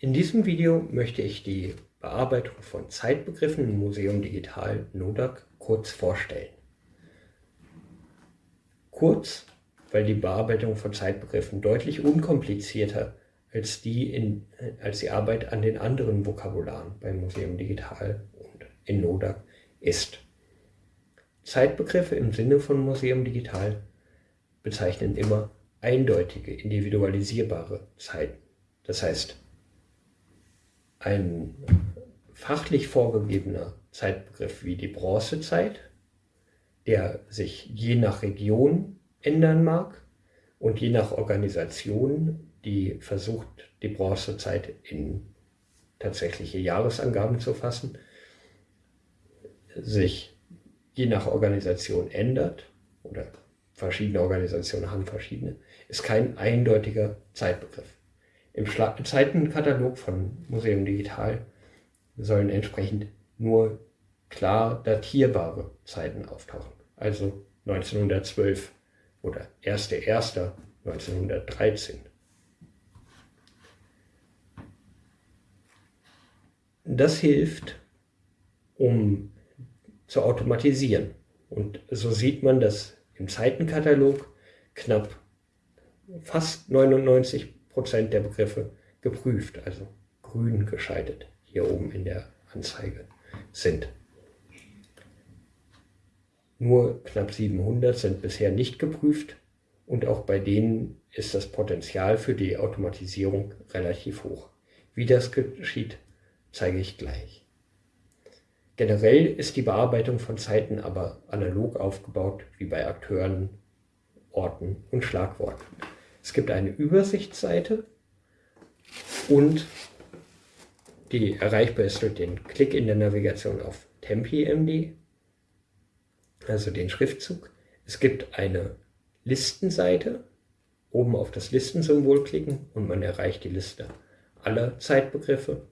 In diesem Video möchte ich die Bearbeitung von Zeitbegriffen im Museum Digital NODAC kurz vorstellen. Kurz, weil die Bearbeitung von Zeitbegriffen deutlich unkomplizierter als die, in, als die Arbeit an den anderen Vokabularen beim Museum Digital und in NODAC ist. Zeitbegriffe im Sinne von Museum Digital bezeichnen immer eindeutige, individualisierbare Zeiten. Das heißt, ein fachlich vorgegebener Zeitbegriff wie die Bronzezeit, der sich je nach Region ändern mag und je nach Organisation, die versucht, die Bronzezeit in tatsächliche Jahresangaben zu fassen, sich je nach Organisation ändert oder verschiedene Organisationen haben verschiedene, ist kein eindeutiger Zeitbegriff. Im Zeitenkatalog von Museum Digital sollen entsprechend nur klar datierbare Zeiten auftauchen. Also 1912 oder 1.1.1913. Das hilft, um zu automatisieren. Und so sieht man, dass im Zeitenkatalog knapp fast 99 Prozent der Begriffe geprüft, also grün geschaltet, hier oben in der Anzeige sind. Nur knapp 700 sind bisher nicht geprüft und auch bei denen ist das Potenzial für die Automatisierung relativ hoch. Wie das geschieht, zeige ich gleich. Generell ist die Bearbeitung von Zeiten aber analog aufgebaut wie bei Akteuren, Orten und Schlagworten. Es gibt eine Übersichtsseite und die erreichbar ist durch den Klick in der Navigation auf Tempi.md, also den Schriftzug. Es gibt eine Listenseite, oben auf das Listensymbol klicken und man erreicht die Liste aller Zeitbegriffe.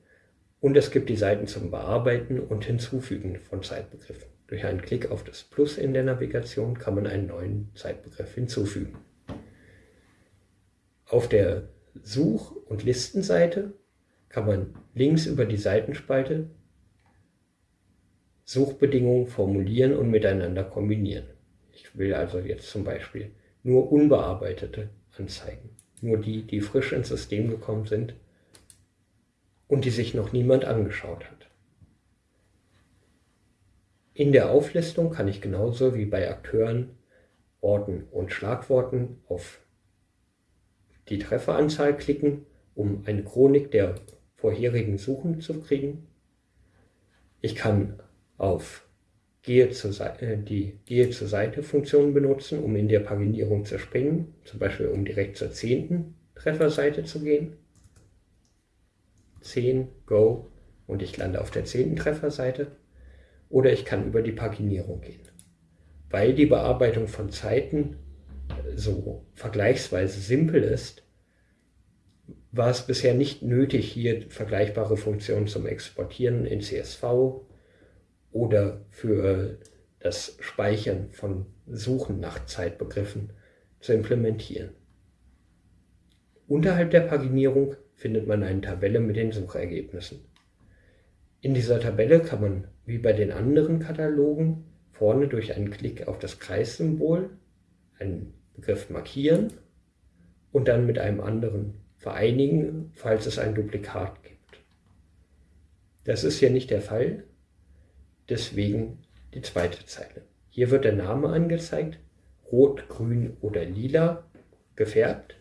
Und es gibt die Seiten zum Bearbeiten und Hinzufügen von Zeitbegriffen. Durch einen Klick auf das Plus in der Navigation kann man einen neuen Zeitbegriff hinzufügen. Auf der Such- und Listenseite kann man links über die Seitenspalte Suchbedingungen formulieren und miteinander kombinieren. Ich will also jetzt zum Beispiel nur unbearbeitete anzeigen. Nur die, die frisch ins System gekommen sind und die sich noch niemand angeschaut hat. In der Auflistung kann ich genauso wie bei Akteuren, Orten und Schlagworten auf die Trefferanzahl klicken, um eine Chronik der vorherigen Suchen zu kriegen. Ich kann auf Gehe zur Seite, die Gehe zur Seite Funktion benutzen, um in der Paginierung zu springen, zum Beispiel um direkt zur zehnten Trefferseite zu gehen. 10, Go und ich lande auf der zehnten Trefferseite. Oder ich kann über die Paginierung gehen. Weil die Bearbeitung von Zeiten so vergleichsweise simpel ist, war es bisher nicht nötig, hier vergleichbare Funktionen zum Exportieren in CSV oder für das Speichern von Suchen nach Zeitbegriffen zu implementieren. Unterhalb der Paginierung findet man eine Tabelle mit den Suchergebnissen. In dieser Tabelle kann man, wie bei den anderen Katalogen, vorne durch einen Klick auf das Kreissymbol einen Begriff markieren und dann mit einem anderen vereinigen, falls es ein Duplikat gibt. Das ist hier nicht der Fall, deswegen die zweite Zeile. Hier wird der Name angezeigt, rot, grün oder lila gefärbt.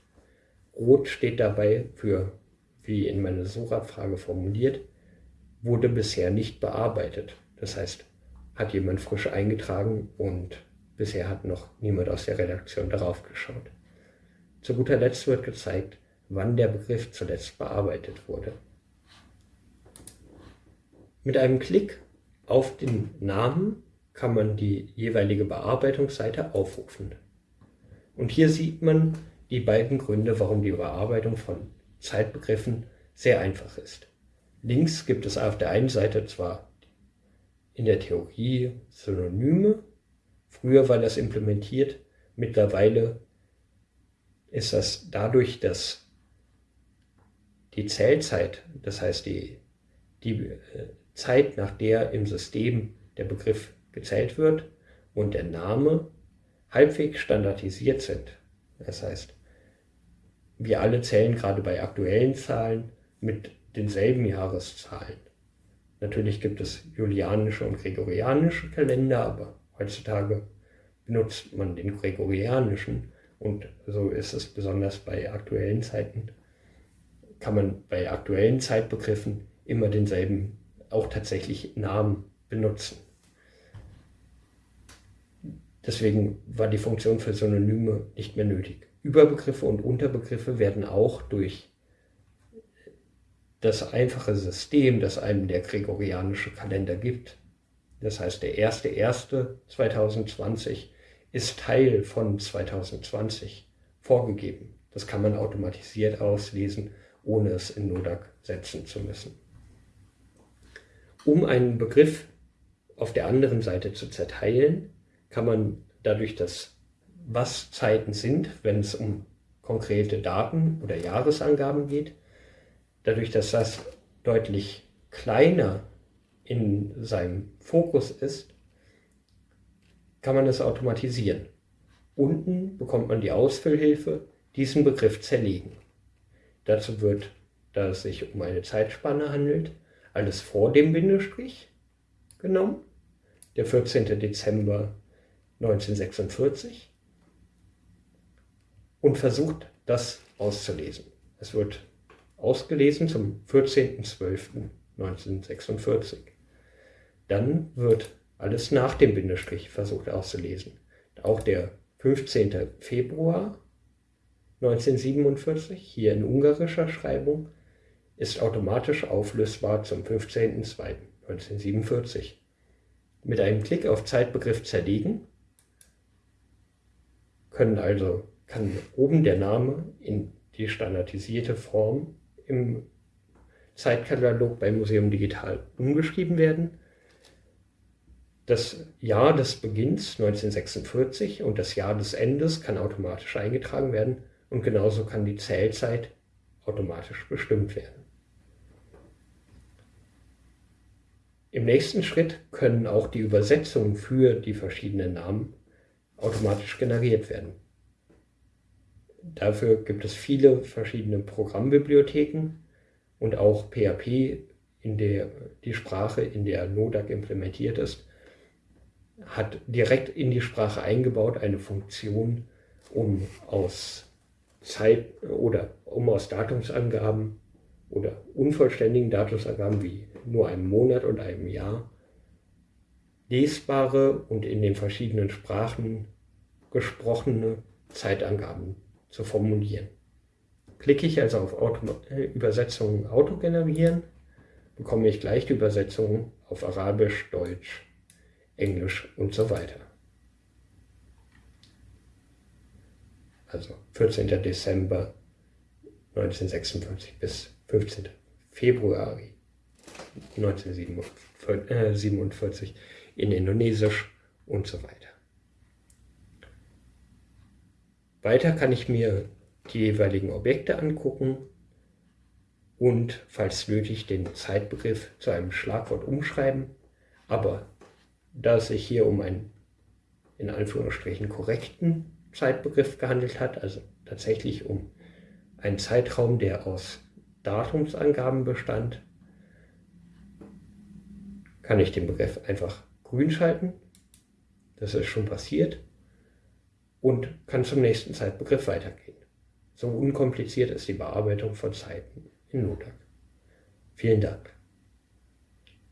Rot steht dabei für, wie in meiner Suchabfrage formuliert, wurde bisher nicht bearbeitet. Das heißt, hat jemand frisch eingetragen und bisher hat noch niemand aus der Redaktion darauf geschaut. Zu guter Letzt wird gezeigt, wann der Begriff zuletzt bearbeitet wurde. Mit einem Klick auf den Namen kann man die jeweilige Bearbeitungsseite aufrufen. Und hier sieht man die beiden Gründe, warum die Bearbeitung von Zeitbegriffen sehr einfach ist. Links gibt es auf der einen Seite zwar in der Theorie Synonyme, früher war das implementiert, mittlerweile ist das dadurch, dass die Zählzeit, das heißt die, die äh, Zeit, nach der im System der Begriff gezählt wird und der Name halbwegs standardisiert sind. Das heißt, wir alle zählen gerade bei aktuellen Zahlen mit denselben Jahreszahlen. Natürlich gibt es julianische und gregorianische Kalender, aber heutzutage benutzt man den gregorianischen und so ist es besonders bei aktuellen Zeiten, kann man bei aktuellen Zeitbegriffen immer denselben, auch tatsächlich Namen benutzen. Deswegen war die Funktion für Synonyme nicht mehr nötig. Überbegriffe und Unterbegriffe werden auch durch das einfache System, das einem der gregorianische Kalender gibt. Das heißt, der 1.1.2020 ist Teil von 2020 vorgegeben. Das kann man automatisiert auslesen, ohne es in Nodak setzen zu müssen. Um einen Begriff auf der anderen Seite zu zerteilen, kann man dadurch, dass was Zeiten sind, wenn es um konkrete Daten oder Jahresangaben geht, dadurch, dass das deutlich kleiner in seinem Fokus ist, kann man es automatisieren. Unten bekommt man die Ausfüllhilfe, diesen Begriff zerlegen. Dazu wird, da es sich um eine Zeitspanne handelt, alles vor dem Bindestrich genommen. Der 14. Dezember 1946 und versucht, das auszulesen. Es wird ausgelesen zum 14.12.1946. Dann wird alles nach dem Bindestrich versucht auszulesen. Auch der 15. Februar 1947, hier in ungarischer Schreibung, ist automatisch auflösbar zum 15.02.1947. Mit einem Klick auf Zeitbegriff zerlegen können also, kann oben der Name in die standardisierte Form im Zeitkatalog beim Museum Digital umgeschrieben werden. Das Jahr des Beginns 1946 und das Jahr des Endes kann automatisch eingetragen werden und genauso kann die Zählzeit automatisch bestimmt werden. Im nächsten Schritt können auch die Übersetzungen für die verschiedenen Namen automatisch generiert werden. Dafür gibt es viele verschiedene Programmbibliotheken und auch PHP, in der die Sprache, in der Nodak implementiert ist, hat direkt in die Sprache eingebaut eine Funktion, um aus Zeit oder um aus Datumsangaben oder unvollständigen Datumsangaben wie nur einem Monat und einem Jahr lesbare und in den verschiedenen Sprachen gesprochene Zeitangaben zu formulieren. Klicke ich also auf Auto äh, Übersetzung Auto generieren, bekomme ich gleich die Übersetzung auf Arabisch, Deutsch, Englisch und so weiter. Also 14. Dezember 1946 bis 15. Februar 1947 in Indonesisch und so weiter. Weiter kann ich mir die jeweiligen Objekte angucken und, falls nötig, den Zeitbegriff zu einem Schlagwort umschreiben. Aber da es sich hier um einen in Anführungsstrichen korrekten Zeitbegriff gehandelt hat, also tatsächlich um einen Zeitraum, der aus Datumsangaben bestand, kann ich den Begriff einfach grün schalten. Das ist schon passiert. Und kann zum nächsten Zeitbegriff weitergehen. So unkompliziert ist die Bearbeitung von Zeiten in Nodak. Vielen Dank.